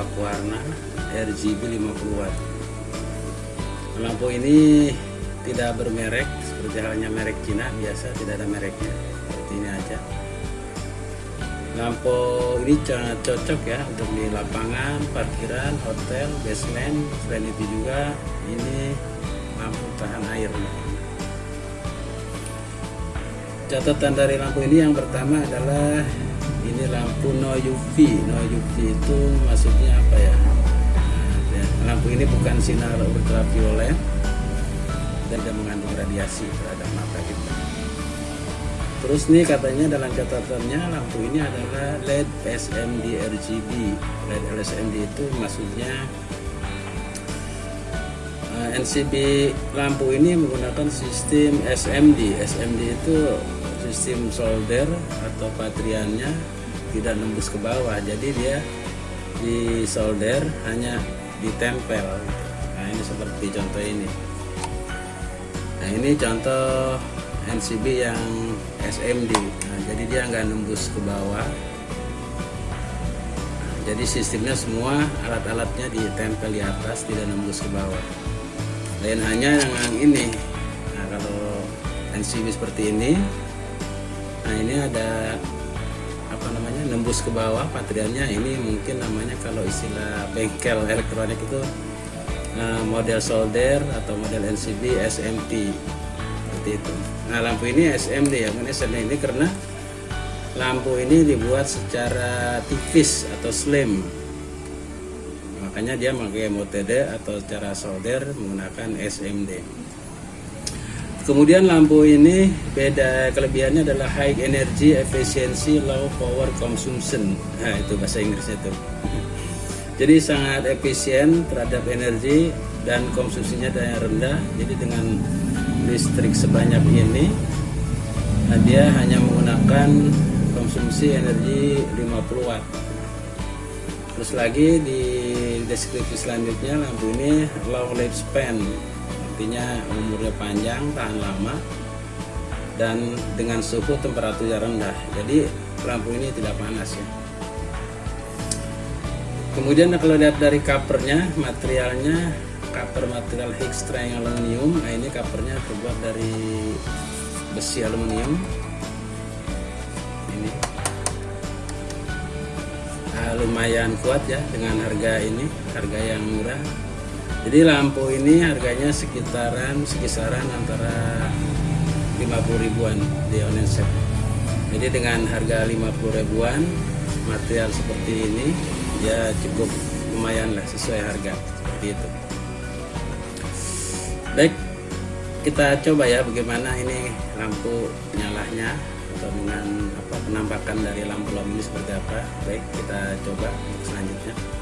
tembak warna RGB 50 watt lampu ini tidak bermerek seperti halnya merek Cina biasa tidak ada mereknya. Seperti ini aja. Lampu ini sangat cocok ya untuk di lapangan parkiran hotel basement selain itu juga ini lampu tahan air. Catatan dari lampu ini yang pertama adalah ini lampu no UV no UV itu maksudnya apa ya? Nah, lampu ini bukan sinar ultraviolet. Dan tidak mengandung radiasi terhadap mata kita. Terus nih katanya dalam catatannya lampu ini adalah LED SMD RGB LED LSMD itu maksudnya eh, NCB lampu ini menggunakan sistem SMD SMD itu sistem solder atau patriannya tidak nembus ke bawah. Jadi dia di solder hanya ditempel. Nah ini seperti contoh ini. Nah ini contoh NCB yang SMD nah, jadi dia nggak nembus ke bawah. Nah, jadi sistemnya semua alat-alatnya ditempel di atas tidak nembus ke bawah. Lain hanya yang ini. Nah kalau NCB seperti ini nah ini ada apa namanya nembus ke bawah patriannya ini mungkin namanya kalau istilah bengkel elektronik itu uh, model solder atau model NCB SMT seperti itu. Nah lampu ini SMD ya SMD ini karena lampu ini dibuat secara tipis atau slim. Makanya dia pakai mode atau cara solder menggunakan SMD Kemudian lampu ini beda kelebihannya adalah high energy efficiency low power consumption. Nah, itu bahasa Inggrisnya itu. Jadi sangat efisien terhadap energi dan konsumsinya yang rendah. Jadi dengan listrik sebanyak ini nah dia hanya menggunakan konsumsi energi 50 watt. Terus lagi di deskripsi selanjutnya lampu ini low lifespan artinya umurnya panjang tahan lama dan dengan suhu temperatur yang rendah. Jadi lampu ini tidak panas ya. Kemudian kalau lihat dari covernya materialnya cover material heat strength aluminium. Nah ini covernya terbuat dari besi aluminium. Ini. Nah, lumayan kuat ya dengan harga ini harga yang murah jadi lampu ini harganya sekitaran sekisaran antara 50 ribuan di online shop jadi dengan harga 50 ribuan material seperti ini ya cukup lumayan lah sesuai harga seperti itu. Baik kita coba ya bagaimana ini lampu nyalahnya atau dengan apa penampakan dari lampu lampu ini seperti apa. Baik kita coba selanjutnya